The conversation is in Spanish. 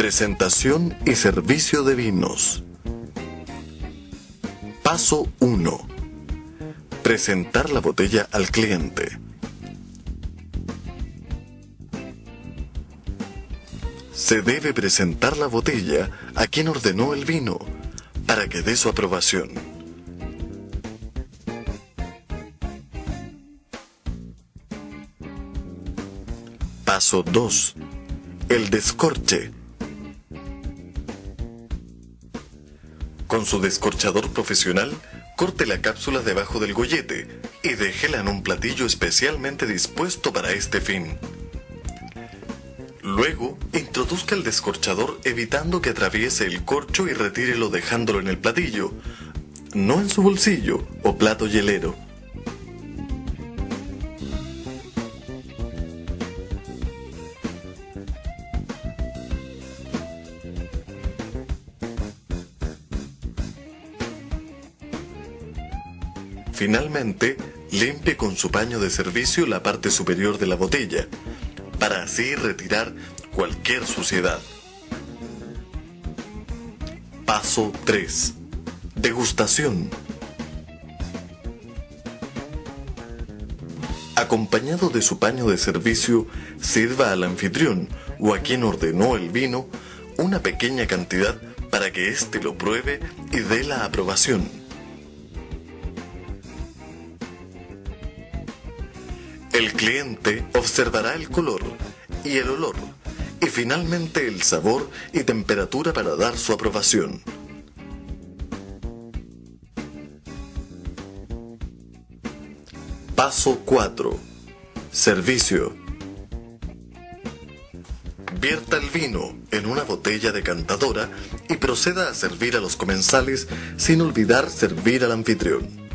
Presentación y servicio de vinos. Paso 1. Presentar la botella al cliente. Se debe presentar la botella a quien ordenó el vino para que dé su aprobación. Paso 2. El descorche. Con su descorchador profesional, corte la cápsula debajo del gollete y déjela en un platillo especialmente dispuesto para este fin. Luego, introduzca el descorchador evitando que atraviese el corcho y retírelo dejándolo en el platillo, no en su bolsillo o plato hielero. Finalmente, limpie con su paño de servicio la parte superior de la botella, para así retirar cualquier suciedad. Paso 3. Degustación. Acompañado de su paño de servicio, sirva al anfitrión o a quien ordenó el vino una pequeña cantidad para que éste lo pruebe y dé la aprobación. El cliente observará el color y el olor y finalmente el sabor y temperatura para dar su aprobación. Paso 4. Servicio. Vierta el vino en una botella decantadora y proceda a servir a los comensales sin olvidar servir al anfitrión.